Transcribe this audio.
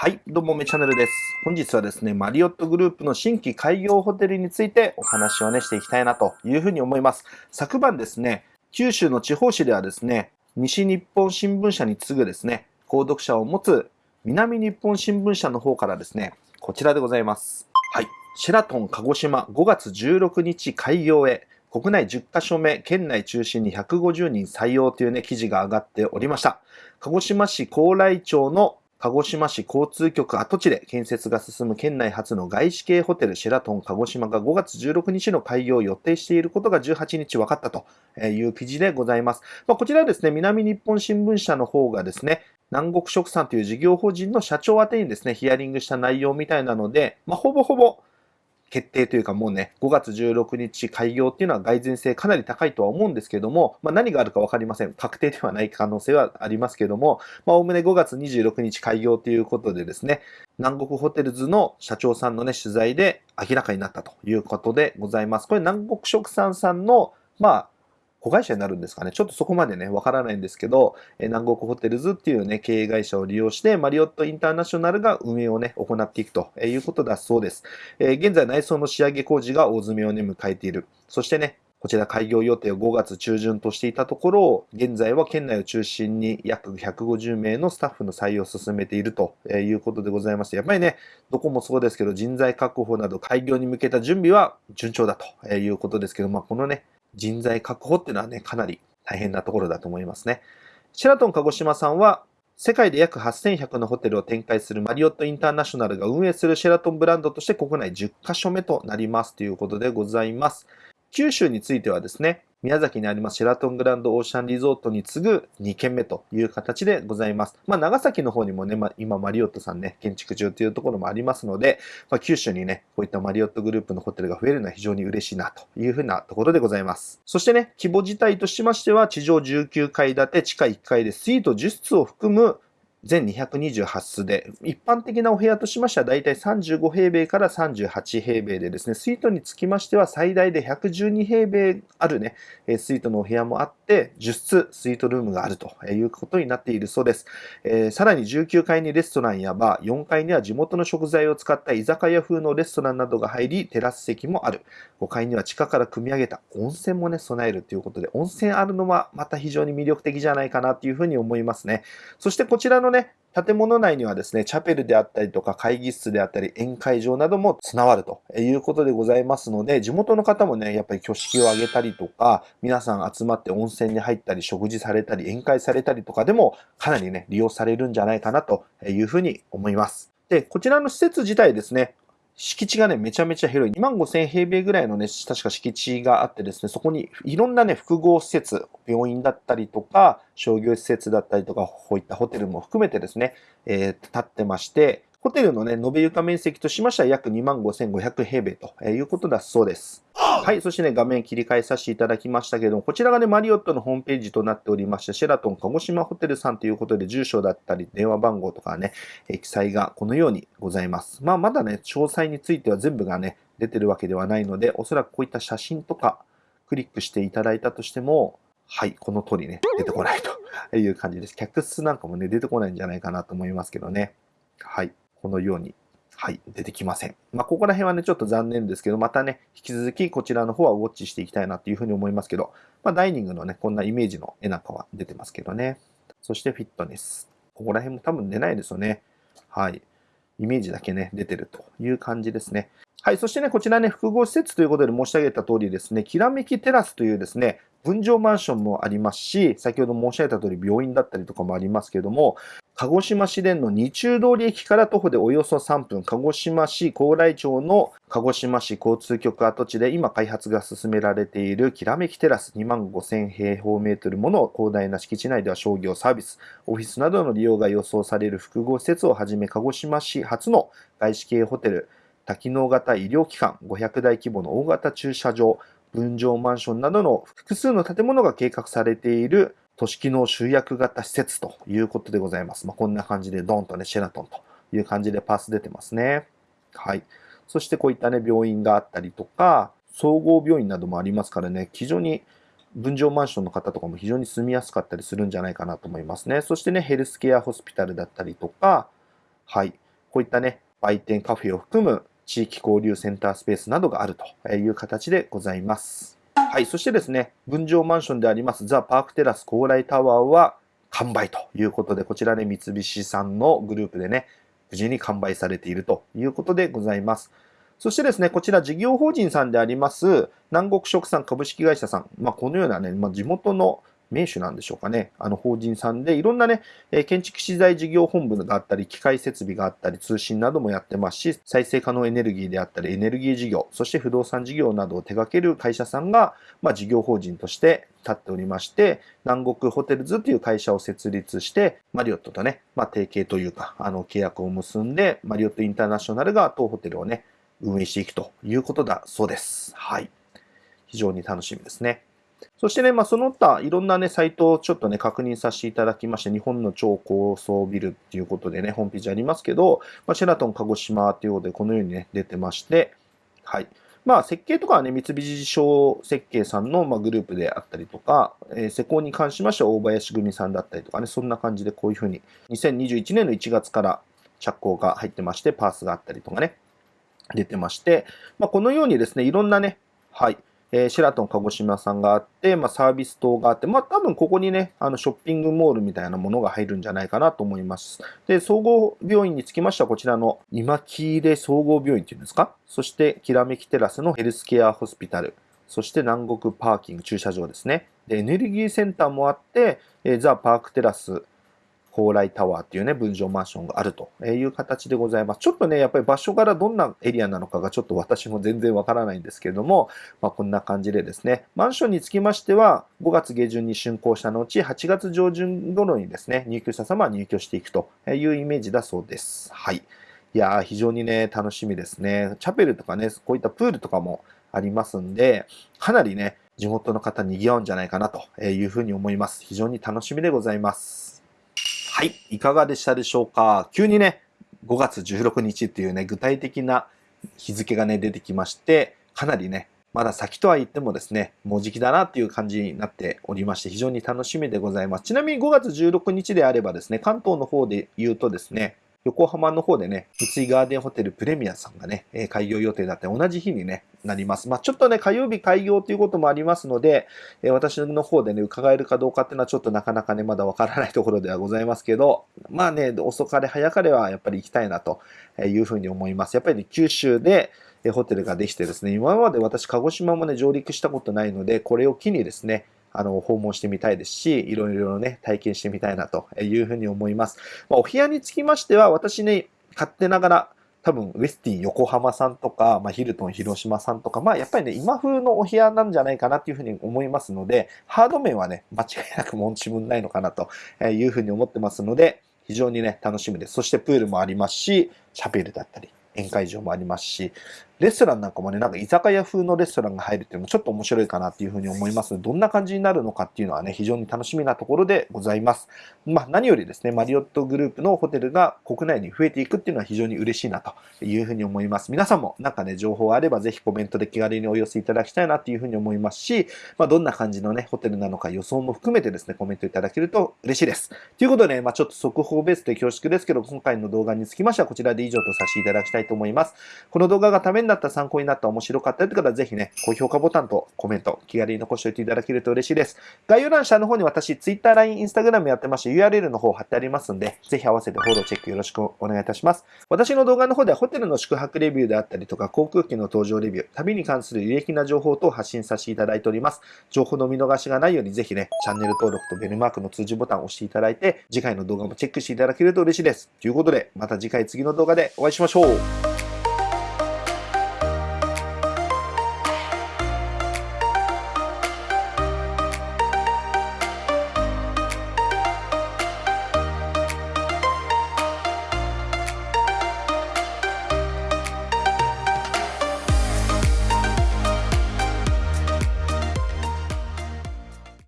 はい、どうもめチャンネルです。本日はですね、マリオットグループの新規開業ホテルについてお話をね、していきたいなというふうに思います。昨晩ですね、九州の地方紙ではですね、西日本新聞社に次ぐですね、購読者を持つ南日本新聞社の方からですね、こちらでございます。はい、シェラトン鹿児島5月16日開業へ、国内10カ所目、県内中心に150人採用というね、記事が上がっておりました。鹿児島市高麗町の鹿児島市交通局跡地で建設が進む県内初の外資系ホテルシェラトン鹿児島が5月16日の開業を予定していることが18日分かったという記事でございます。まあ、こちらはですね、南日本新聞社の方がですね、南国食産という事業法人の社長宛にですね、ヒアリングした内容みたいなので、まあ、ほぼほぼ決定というかもうね、5月16日開業っていうのは蓋然性かなり高いとは思うんですけども、まあ、何があるかわかりません。確定ではない可能性はありますけども、まあ、おおむね5月26日開業ということでですね、南国ホテルズの社長さんのね、取材で明らかになったということでございます。これ南国食産さんの、まあ、子会社になるんですかね。ちょっとそこまでね、わからないんですけど、え南国ホテルズっていうね、経営会社を利用して、マリオットインターナショナルが運営をね、行っていくということだそうです。え現在内装の仕上げ工事が大詰めをね、迎えている。そしてね、こちら開業予定を5月中旬としていたところを、現在は県内を中心に約150名のスタッフの採用を進めているということでございまして、やっぱりね、どこもそうですけど、人材確保など開業に向けた準備は順調だということですけど、まあ、このね、人材確保っていうのはね、かなり大変なところだと思いますね。シェラトン鹿児島さんは、世界で約8100のホテルを展開するマリオットインターナショナルが運営するシェラトンブランドとして国内10カ所目となりますということでございます。九州についてはですね、宮崎にありますシェラトングランドオーシャンリゾートに次ぐ2軒目という形でございます。まあ、長崎の方にもね、まあ、今マリオットさんね、建築中というところもありますので、まあ、九州にね、こういったマリオットグループのホテルが増えるのは非常に嬉しいなというふうなところでございます。そしてね、規模自体としましては、地上19階建て、地下1階でスイート10室を含む全228室で、一般的なお部屋としましてはだいたい35平米から38平米でですね、スイートにつきましては最大で112平米あるね、スイートのお部屋もあって、10室スイートルームがあるということになっているそうです。えー、さらに19階にレストランやバー、4階には地元の食材を使った居酒屋風のレストランなどが入り、テラス席もある。5階には地下から組み上げた温泉もね、備えるということで、温泉あるのはまた非常に魅力的じゃないかなというふうに思いますね。そしてこちらののね、建物内にはですね、チャペルであったりとか会議室であったり宴会場なども備わるということでございますので、地元の方もね、やっぱり挙式を挙げたりとか、皆さん集まって温泉に入ったり、食事されたり、宴会されたりとかでも、かなりね、利用されるんじゃないかなというふうに思います。で、こちらの施設自体ですね、敷地がね、めちゃめちゃ広い。2万5千平米ぐらいのね、確か敷地があってですね、そこにいろんなね、複合施設、病院だったりとか、商業施設だったりとか、こういったホテルも含めてですね、えー、建ってまして、ホテルのね、延べ床面積としましては約25,500平米ということだそうです。はい。そしてね、画面切り替えさせていただきましたけども、こちらがね、マリオットのホームページとなっておりまして、シェラトン鹿児島ホテルさんということで、住所だったり、電話番号とかね、記載がこのようにございます。まあ、まだね、詳細については全部がね、出てるわけではないので、おそらくこういった写真とか、クリックしていただいたとしても、はい、この通りね、出てこないという感じです。客室なんかもね、出てこないんじゃないかなと思いますけどね。はい。このように、はい、出てきません。まあ、ここら辺はね、ちょっと残念ですけど、またね、引き続きこちらの方はウォッチしていきたいなっていうふうに思いますけど、まあ、ダイニングのね、こんなイメージの絵なんかは出てますけどね。そしてフィットネス。ここら辺も多分出ないですよね。はい。イメージだけね、出てるという感じですね。はい。そしてね、こちらね、複合施設ということで申し上げた通りですね、きらめきテラスというですね、分譲マンションもありますし、先ほど申し上げた通り病院だったりとかもありますけれども、鹿児島市電の二中通り駅から徒歩でおよそ3分、鹿児島市高麗町の鹿児島市交通局跡地で今開発が進められているきらめきテラス2万5000平方メートルもの広大な敷地内では商業サービス、オフィスなどの利用が予想される複合施設をはじめ鹿児島市初の外資系ホテル、多機能型医療機関、500台規模の大型駐車場、分譲マンションなどの複数の建物が計画されている都市機能集約型施設ということでございます。まあ、こんな感じでドンとね、シェラトンという感じでパース出てますね。はい。そしてこういったね、病院があったりとか、総合病院などもありますからね、非常に分譲マンションの方とかも非常に住みやすかったりするんじゃないかなと思いますね。そしてね、ヘルスケアホスピタルだったりとか、はい。こういったね、売店カフェを含む地域交流センタースペースなどがあるという形でございます。はい、そしてですね、分譲マンションでありますザ・パークテラス高麗タワーは完売ということで、こちらね、三菱さんのグループでね、無事に完売されているということでございます。そしてですね、こちら事業法人さんであります、南国食産株式会社さん。まあ、このようなね、まあ、地元の名手なんでしょうかね。あの法人さんでいろんなね、建築資材事業本部があったり、機械設備があったり、通信などもやってますし、再生可能エネルギーであったり、エネルギー事業、そして不動産事業などを手掛ける会社さんが、まあ、事業法人として立っておりまして、南国ホテルズという会社を設立して、マリオットとね、まあ、提携というか、あの契約を結んで、マリオットインターナショナルが当ホテルをね、運営していくということだそうです。はい。非常に楽しみですね。そしてね、まあ、その他、いろんなね、サイトをちょっとね、確認させていただきまして、日本の超高層ビルっていうことでね、ホームページありますけど、まあ、シェラトン鹿児島ということで、このようにね、出てまして、はい。まあ、設計とかはね、三菱商設計さんの、まグループであったりとか、えー、施工に関しましては大林組さんだったりとかね、そんな感じでこういうふうに、2021年の1月から着工が入ってまして、パースがあったりとかね、出てまして、まあ、このようにですね、いろんなね、はい、えー、シェラトン鹿児島さんがあって、まあ、サービス棟があって、まあ、多分ここにね、あのショッピングモールみたいなものが入るんじゃないかなと思います。で、総合病院につきましては、こちらの今木入総合病院っていうんですか？そして、きらめきテラスのヘルスケアホスピタル。そして南国パーキング駐車場ですね。で、エネルギーセンターもあって、えー、ザ・パークテラス高麗タワーっていうね、分譲マンションがあるという形でございます。ちょっとね、やっぱり場所からどんなエリアなのかがちょっと私も全然わからないんですけれども、まあ、こんな感じでですね、マンションにつきましては、5月下旬に竣工した後、8月上旬頃にですね、入居者様は入居していくというイメージだそうです。はい。いやー、非常にね、楽しみですね。チャペルとかね、こういったプールとかもありますんで、かなりね、地元の方賑わうんじゃないかなというふうに思います。非常に楽しみでございます。はい。いかがでしたでしょうか？急にね、5月16日っていうね、具体的な日付がね、出てきまして、かなりね、まだ先とは言ってもですね、もうじきだなっていう感じになっておりまして、非常に楽しみでございます。ちなみに5月16日であればですね、関東の方で言うとですね、横浜の方でね、三井ガーデンホテルプレミアさんがね、開業予定だって同じ日にね、なります。まあ、ちょっとね、火曜日開業ということもありますので、私の方でね、伺えるかどうかっていうのはちょっとなかなかね、まだわからないところではございますけど、まあね、遅かれ早かれはやっぱり行きたいなというふうに思います。やっぱり、ね、九州で、ホテルができてですね、今まで私、鹿児島もね、上陸したことないので、これを機にですね、あの、訪問してみたいですし、いろいろね、体験してみたいなというふうに思います。まあ、お部屋につきましては、私ね、勝手ながら、多分、ウェスティン横浜さんとか、まあ、ヒルトン広島さんとか、まあ、やっぱりね、今風のお部屋なんじゃないかなっていうふうに思いますので、ハード面はね、間違いなく申し分ないのかなというふうに思ってますので、非常にね、楽しみです。そしてプールもありますし、チャペルだったり、宴会場もありますし、レストランなんかもね、なんか居酒屋風のレストランが入るっていうのもちょっと面白いかなっていうふうに思います、どんな感じになるのかっていうのはね、非常に楽しみなところでございます。まあ何よりですね、マリオットグループのホテルが国内に増えていくっていうのは非常に嬉しいなというふうに思います。皆さんもなんかね、情報あればぜひコメントで気軽にお寄せいただきたいなっていうふうに思いますし、まあどんな感じのね、ホテルなのか予想も含めてですね、コメントいただけると嬉しいです。ということでね、まあちょっと速報ベースで恐縮ですけど、今回の動画につきましてはこちらで以上とさせていただきたいと思います。この動画がためになった参考になった面白かったという方はぜひね、高評価ボタンとコメント、気軽に残しておいていただけると嬉しいです。概要欄下の方に私、Twitter、LINE、Instagram やってまして URL の方貼ってありますんで、ぜひ合わせてフォローチェックよろしくお願いいたします。私の動画の方ではホテルの宿泊レビューであったりとか、航空機の搭乗レビュー、旅に関する有益な情報等を発信させていただいております。情報の見逃しがないようにぜひね、チャンネル登録とベルマークの通知ボタンを押していただいて、次回の動画もチェックしていただけると嬉しいです。ということで、また次回次の動画でお会いしましょう。